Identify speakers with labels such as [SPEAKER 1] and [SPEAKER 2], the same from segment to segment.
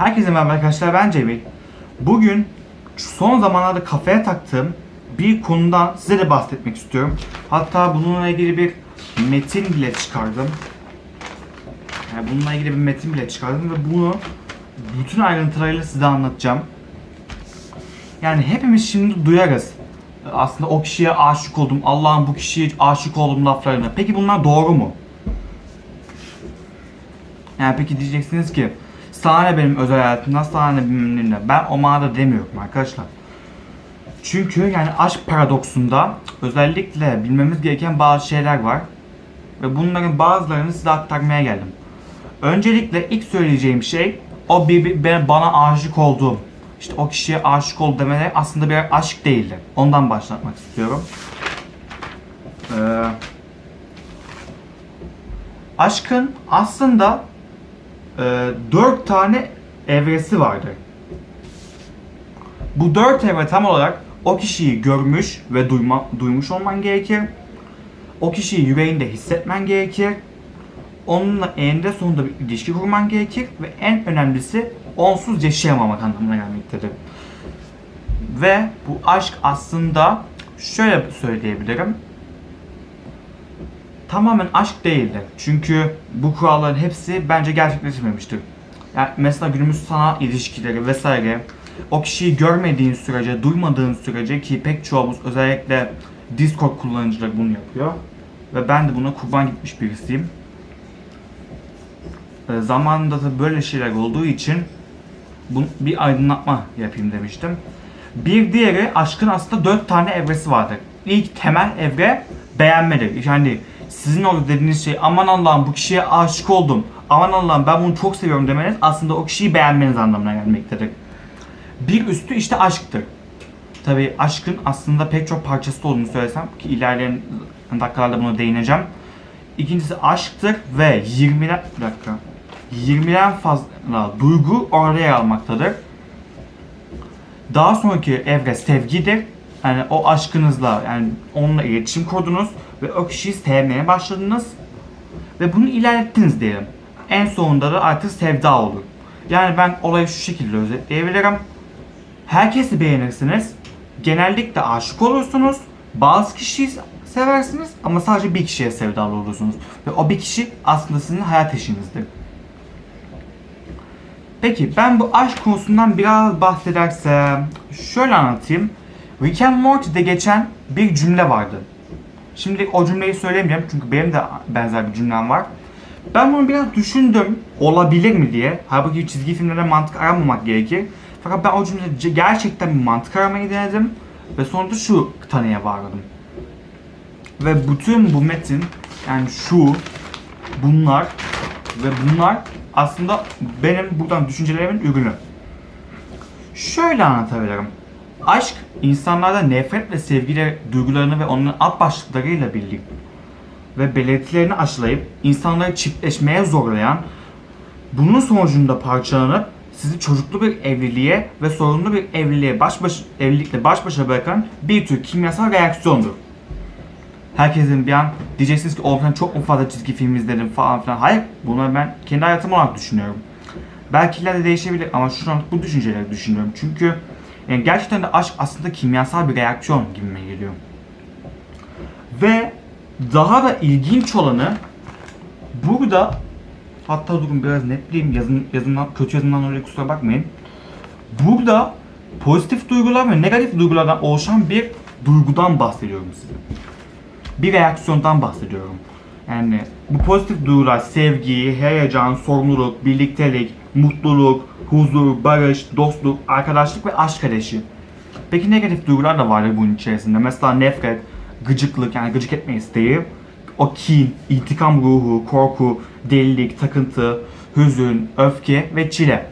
[SPEAKER 1] Herkese merhaba arkadaşlar ben Cemil. Bugün son zamanlarda kafaya taktığım bir konudan size de bahsetmek istiyorum. Hatta bununla ilgili bir metin bile çıkardım. Yani bununla ilgili bir metin bile çıkardım ve bunu bütün ayrıntılarıyla size anlatacağım. Yani hepimiz şimdi duyarız. Aslında o kişiye aşık oldum, Allah'ım bu kişiye aşık oldum laflarını. Peki bunlar doğru mu? Yani peki diyeceksiniz ki sana ne benim özel hayatımdan sana ne bilmem ne. Ben o manada demiyorum arkadaşlar. Çünkü yani aşk paradoksunda özellikle bilmemiz gereken bazı şeyler var. Ve bunların bazılarını size aktarmaya geldim. Öncelikle ilk söyleyeceğim şey o bir, bir- ben- bana aşık olduğum işte o kişiye aşık ol demeleri aslında bir aşk değildi. Ondan başlatmak istiyorum. Ee, aşkın aslında e, dört tane evresi vardır. Bu dört evre tam olarak o kişiyi görmüş ve duyma, duymuş olman gerekir. O kişiyi yüreğinde hissetmen gerekir. Onunla eninde sonunda bir ilişki kurman gerekir ve en önemlisi onsuz yaşayamamak anlamına gelmektedir. Ve bu aşk aslında şöyle söyleyebilirim. Tamamen aşk değildir. Çünkü bu kuralların hepsi bence gerçekleşmemiştir. Yani mesela günümüz sanat ilişkileri vesaire o kişiyi görmediğin sürece, duymadığın sürece ki pek çoğumuz özellikle Discord kullanıcıları bunu yapıyor. Ve ben de buna kurban gitmiş birisiyim. E, zamanında da böyle şeyler olduğu için bu, bir aydınlatma yapayım demiştim. Bir diğeri aşkın aslında dört tane evresi vardır. İlk temel evre beğenmedir. Yani sizin orada dediğiniz şey aman Allah'ım bu kişiye aşık oldum. Aman Allah'ım ben bunu çok seviyorum demeniz aslında o kişiyi beğenmeniz anlamına gelmektedir. Bir üstü işte aşktır. Tabi aşkın aslında pek çok parçası olduğunu söylesem ki ilerleyen dakikalarda buna değineceğim. İkincisi aşktır ve 20'den bir dakika. 20'den fazla duygu orada yer almaktadır. Daha sonraki evre sevgidir. Yani o aşkınızla yani onunla iletişim kurdunuz ve o kişiyi sevmeye başladınız ve bunu ilerlettiniz diyelim. En sonunda da artık sevda olur. Yani ben olayı şu şekilde özetleyebilirim. Herkesi beğenirsiniz. Genellikle aşık olursunuz. Bazı kişiyi seversiniz ama sadece bir kişiye sevdalı olursunuz. Ve o bir kişi aslında sizin hayat eşinizdir. Peki ben bu aşk konusundan biraz bahsedersem şöyle anlatayım. Rick and Morty'de geçen bir cümle vardı. Şimdi o cümleyi söylemeyeceğim çünkü benim de benzer bir cümlem var. Ben bunu biraz düşündüm olabilir mi diye. Halbuki çizgi filmlerde mantık aramamak gerekir. Fakat ben o cümlede gerçekten bir mantık aramayı denedim. Ve sonunda şu tanıya vardım. Ve bütün bu metin yani şu bunlar ve bunlar aslında benim buradan düşüncelerimin ürünü. Şöyle anlatabilirim. Aşk insanlarda nefret ve sevgi duygularını ve onların alt başlıklarıyla birlik ve belirtilerini aşılayıp insanları çiftleşmeye zorlayan, bunun sonucunda parçalanıp sizi çocuklu bir evliliğe ve sorunlu bir evliliğe baş baş, evlilikle baş başa bırakan bir tür kimyasal reaksiyondur. Herkesin bir an diyeceksiniz ki oğlum çok mu fazla çizgi film izledin falan filan. Hayır bunu ben kendi hayatım olarak düşünüyorum. Belki ileride değişebilir ama şu an bu düşünceleri düşünüyorum. Çünkü yani gerçekten de aşk aslında kimyasal bir reaksiyon gibime geliyor. Ve daha da ilginç olanı burada hatta durun biraz netleyeyim yazın, yazımdan, kötü yazımdan öyle kusura bakmayın. Burada pozitif duygular ve negatif duygulardan oluşan bir duygudan bahsediyorum size. Bir reaksiyondan bahsediyorum. Yani bu pozitif duygular sevgi, heyecan, sorumluluk, birliktelik, mutluluk, huzur, barış, dostluk, arkadaşlık ve aşk ateşi. Peki negatif duygular da vardır bunun içerisinde. Mesela nefret, gıcıklık yani gıcık etme isteği, o kin, intikam ruhu, korku, delilik, takıntı, hüzün, öfke ve çile.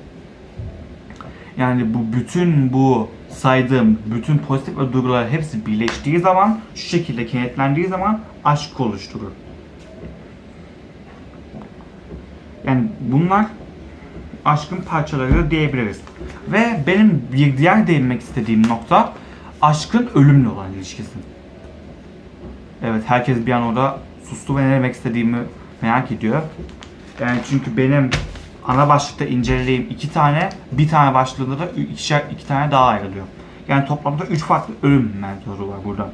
[SPEAKER 1] Yani bu bütün bu saydığım bütün pozitif duygular hepsi birleştiği zaman şu şekilde kenetlendiği zaman aşk oluşturur. Yani bunlar aşkın parçaları diyebiliriz. Ve benim bir diğer değinmek istediğim nokta aşkın ölümle olan ilişkisi. Evet herkes bir an orada sustu ve ne demek istediğimi merak ediyor. Yani çünkü benim ana başlıkta incelediğim iki tane, bir tane başlığında da ikişer, iki tane daha ayrılıyor. Yani toplamda üç farklı ölüm metodu var burada.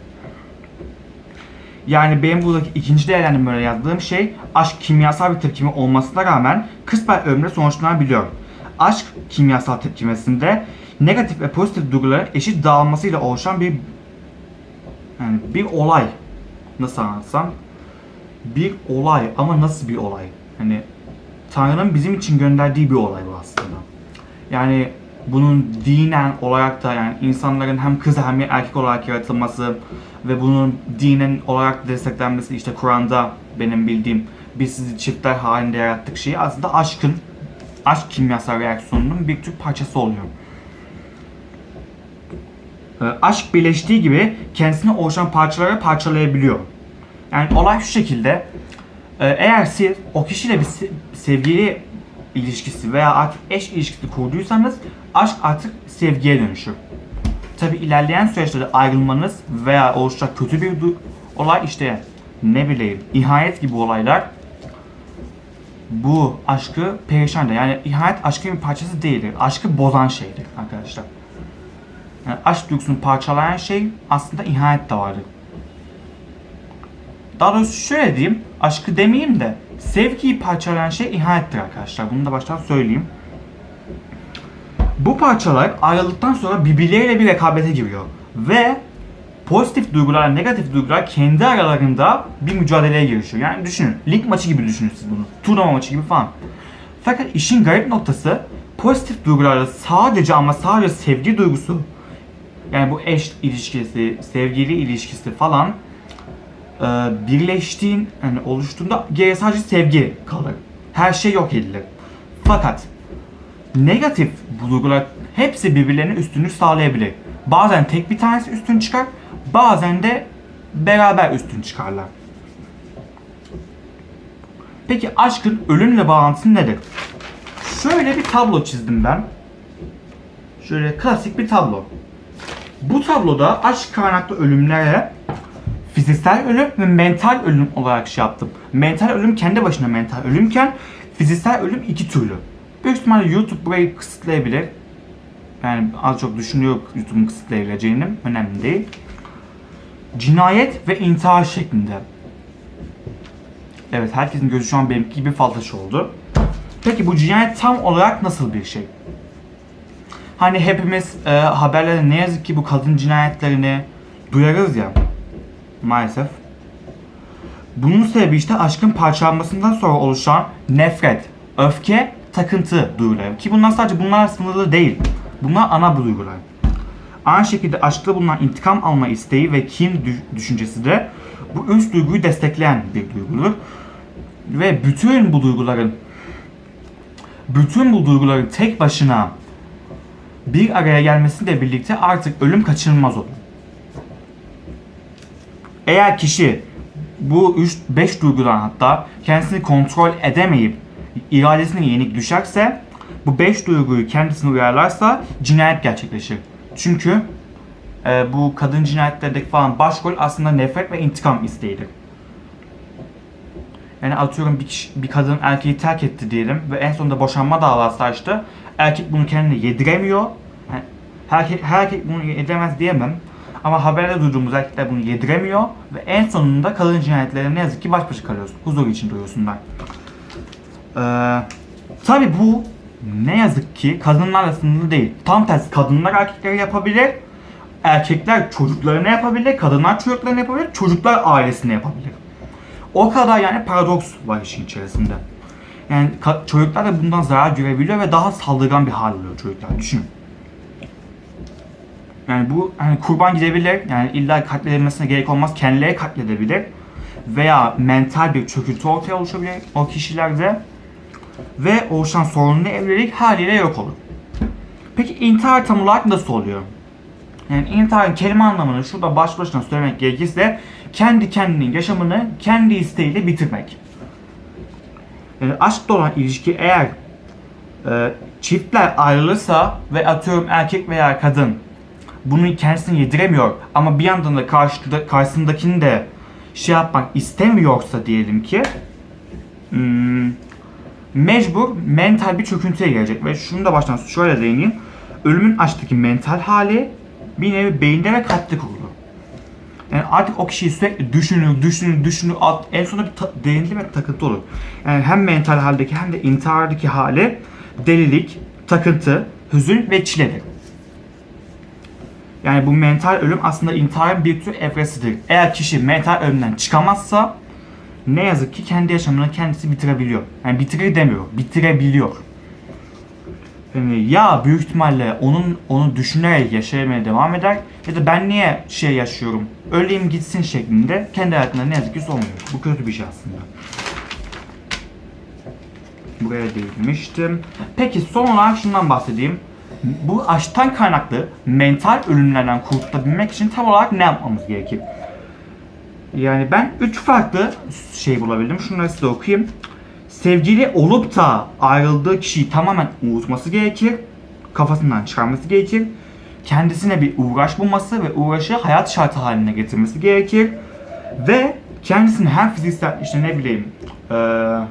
[SPEAKER 1] Yani benim buradaki ikinci değerlendirmede yazdığım şey aşk kimyasal bir tepkime olmasına rağmen kısmen ölümle sonuçlanabiliyor. Aşk kimyasal tepkimesinde negatif ve pozitif duyguların eşit dağılmasıyla oluşan bir yani bir olay nasıl anlatsam bir olay ama nasıl bir olay? Hani Tanrı'nın bizim için gönderdiği bir olay bu aslında. Yani bunun dinen olarak da yani insanların hem kız hem erkek olarak yaratılması ve bunun dinen olarak desteklenmesi işte Kur'an'da benim bildiğim biz sizi çiftler halinde yarattık şeyi aslında aşkın aşk kimyasal reaksiyonunun bir tür parçası oluyor. Ee, aşk birleştiği gibi kendisine oluşan parçalara parçalayabiliyor. Yani olay şu şekilde. Ee, eğer siz o kişiyle bir se- sevgili ilişkisi veya artık eş ilişkisi kurduysanız aşk artık sevgiye dönüşür. Tabi ilerleyen süreçte ayrılmanız veya oluşacak kötü bir olay işte ne bileyim ihanet gibi olaylar bu aşkı perişan eder. Yani ihanet aşkın bir parçası değildir. Aşkı bozan şeydir arkadaşlar. Yani aşk duygusunu parçalayan şey aslında ihanet de vardır. Daha doğrusu şöyle diyeyim, aşkı demeyeyim de sevgiyi parçalayan şey ihanettir arkadaşlar. Bunu da baştan söyleyeyim. Bu parçalar ayrıldıktan sonra birbirleriyle bir rekabete giriyor. Ve pozitif duygular, negatif duygular kendi aralarında bir mücadeleye girişiyor. Yani düşünün, lig maçı gibi düşünün siz bunu. Turnuva maçı gibi falan. Fakat işin garip noktası pozitif duygularla sadece ama sadece sevgi duygusu yani bu eş ilişkisi, sevgili ilişkisi falan e, birleştiğin, yani oluştuğunda geriye sadece sevgi kalır. Her şey yok edilir. Fakat negatif duygular hepsi birbirlerinin üstünlük sağlayabilir. Bazen tek bir tanesi üstün çıkar, bazen de beraber üstün çıkarlar. Peki aşkın ölümle bağlantısı nedir? Şöyle bir tablo çizdim ben. Şöyle klasik bir tablo. Bu tabloda aşk kaynaklı ölümlere fiziksel ölüm ve mental ölüm olarak şey yaptım. Mental ölüm kendi başına mental ölümken fiziksel ölüm iki türlü. Büyük ihtimalle YouTube burayı kısıtlayabilir. Yani az çok düşünüyor YouTube'un kısıtlayabileceğini. Önemli değil. Cinayet ve intihar şeklinde. Evet herkesin gözü şu an benimki gibi faltaş oldu. Peki bu cinayet tam olarak nasıl bir şey? Hani hepimiz e, haberlerde ne yazık ki bu kadın cinayetlerini duyarız ya. Maalesef. Bunun sebebi işte aşkın parçalanmasından sonra oluşan nefret, öfke, takıntı duyguları. Ki bunlar sadece bunlar sınırlı değil. Bunlar ana duygular. Aynı şekilde aşkta bulunan intikam alma isteği ve kin dü- düşüncesi de bu üst duyguyu destekleyen bir duygudur. Ve bütün bu duyguların bütün bu duyguların tek başına bir araya gelmesiyle birlikte artık ölüm kaçınılmaz olur. Eğer kişi bu 3 5 duygudan hatta kendisini kontrol edemeyip iradesine yenik düşerse bu 5 duyguyu kendisine uyarlarsa cinayet gerçekleşir. Çünkü e, bu kadın cinayetlerindeki falan başrol aslında nefret ve intikam isteğidir. Yani atıyorum bir, kişi, bir kadın erkeği terk etti diyelim ve en sonunda boşanma davası açtı. Erkek bunu kendine yediremiyor. Yani herkek, herkek bunu yediremez diyemem. Ama haberde duyduğumuz erkekler bunu yediremiyor ve en sonunda kadın cinayetlerine ne yazık ki baş başa kalıyorsun. Huzur için duyuyorsunlar. Ee, tabi bu ne yazık ki kadınlarla sınırlı değil. Tam tersi kadınlar erkekleri yapabilir. Erkekler çocuklarına yapabilir. Kadınlar çocuklarına yapabilir. Çocuklar ailesine yapabilir. O kadar yani paradoks var işin içerisinde. Yani çocuklar da bundan zarar görebiliyor ve daha saldırgan bir hal alıyor çocuklar. Düşünün. Yani bu hani kurban gidebilir. Yani illa katledilmesine gerek olmaz. Kendileri katledebilir. Veya mental bir çöküntü ortaya oluşabilir o kişilerde. Ve oluşan sorunlu evlilik haliyle yok olur. Peki intihar tam olarak nasıl oluyor? Yani intiharın kelime anlamını şurada baş başına söylemek gerekirse kendi kendinin yaşamını kendi isteğiyle bitirmek. Yani aşkla olan ilişki eğer e, çiftler ayrılırsa ve atıyorum erkek veya kadın bunu kendisine yediremiyor ama bir yandan da karşıda, karşısındakini de şey yapmak istemiyorsa diyelim ki hmm, mecbur mental bir çöküntüye gelecek ve şunu da baştan şöyle değineyim. Ölümün açtaki mental hali bir nevi beyinde ve kalpte kurulu. Yani artık o kişiyi sürekli düşünür, düşünür, düşünür, alt, en sonunda bir derinli ve takıntı olur. Yani hem mental haldeki hem de intihardaki hali delilik, takıntı, hüzün ve çiledir. Yani bu mental ölüm aslında intiharın bir tür evresidir. Eğer kişi mental ölümden çıkamazsa ne yazık ki kendi yaşamını kendisi bitirebiliyor. Yani bitirir demiyor, bitirebiliyor. Yani ya büyük ihtimalle onun onu düşünerek yaşamaya devam eder ya da ben niye şey yaşıyorum, öleyim gitsin şeklinde kendi hayatında ne yazık ki olmuyor. Bu kötü bir şey aslında. Buraya değinmiştim. Peki son olarak şundan bahsedeyim. Bu aşktan kaynaklı mental ölümlerden kurtulabilmek için tam olarak ne yapmamız gerekir? Yani ben üç farklı şey bulabildim. Şunları size okuyayım. Sevgili olup da ayrıldığı kişiyi tamamen unutması gerekir. Kafasından çıkarması gerekir. Kendisine bir uğraş bulması ve uğraşı hayat şartı haline getirmesi gerekir. Ve kendisini her fiziksel işte ne bileyim eee,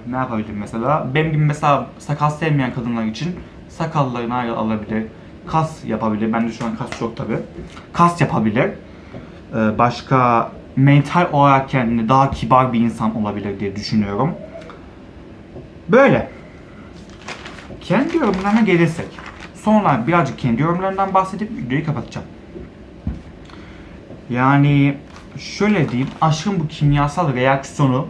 [SPEAKER 1] ne yapabilir mesela benim gibi mesela sakal sevmeyen kadınlar için sakallarını alabilir. Kas yapabilir. Bende şu an kas çok tabi. Kas yapabilir. Eee, başka mental olarak kendini daha kibar bir insan olabilir diye düşünüyorum. Böyle. Kendi yorumlarına gelirsek. Sonra birazcık kendi yorumlarından bahsedip videoyu kapatacağım. Yani şöyle diyeyim, aşkın bu kimyasal reaksiyonu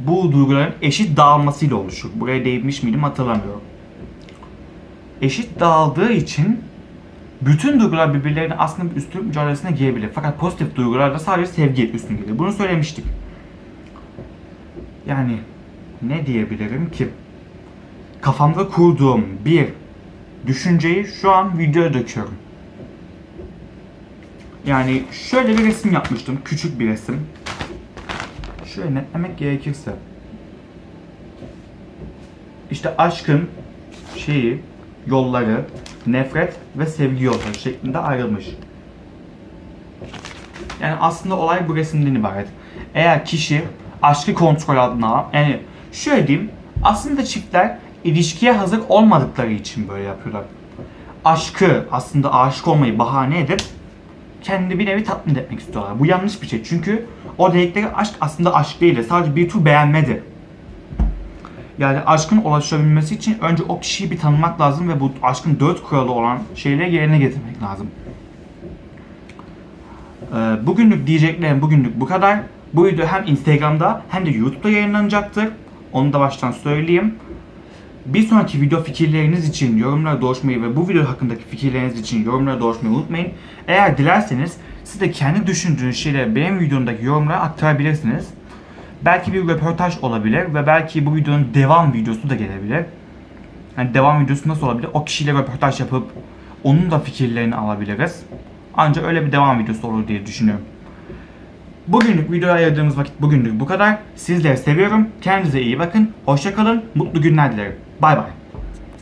[SPEAKER 1] bu duyguların eşit dağılmasıyla oluşur. Buraya değinmiş miydim hatırlamıyorum. Eşit dağıldığı için bütün duygular birbirlerine aslında bir üstün mücadelesine girebilir. Fakat pozitif duygularda sadece sevgi üstün gelir. Bunu söylemiştik. Yani ne diyebilirim ki? Kafamda kurduğum bir düşünceyi şu an videoya döküyorum. Yani şöyle bir resim yapmıştım. Küçük bir resim. Şöyle netlemek gerekirse. İşte aşkın şeyi, yolları, nefret ve sevgi yolları şeklinde ayrılmış. Yani aslında olay bu resimden ibaret. Eğer kişi aşkı kontrol alan, yani şöyle diyeyim, aslında çiftler ilişkiye hazır olmadıkları için böyle yapıyorlar. Aşkı, aslında aşık olmayı bahane edip kendi bir nevi tatmin etmek istiyorlar. Bu yanlış bir şey çünkü o dedikleri aşk aslında aşk değil, sadece bir tür beğenmedir. Yani aşkın ulaşabilmesi için önce o kişiyi bir tanımak lazım ve bu aşkın dört kuralı olan şeyleri yerine getirmek lazım. Ee, bugünlük diyeceklerim bugünlük bu kadar. Bu video hem Instagram'da hem de YouTube'da yayınlanacaktır. Onu da baştan söyleyeyim. Bir sonraki video fikirleriniz için yorumlara dolaşmayı ve bu video hakkındaki fikirleriniz için yorumlara dolaşmayı unutmayın. Eğer dilerseniz siz de kendi düşündüğünüz şeyleri benim videomdaki yorumlara aktarabilirsiniz. Belki bir röportaj olabilir ve belki bu videonun devam videosu da gelebilir. Yani devam videosu nasıl olabilir? O kişiyle röportaj yapıp onun da fikirlerini alabiliriz. Ancak öyle bir devam videosu olur diye düşünüyorum. Bugünlük videoya ayırdığımız vakit bugünlük bu kadar. Sizleri seviyorum. Kendinize iyi bakın. Hoşçakalın. Mutlu günler dilerim. Bay bay.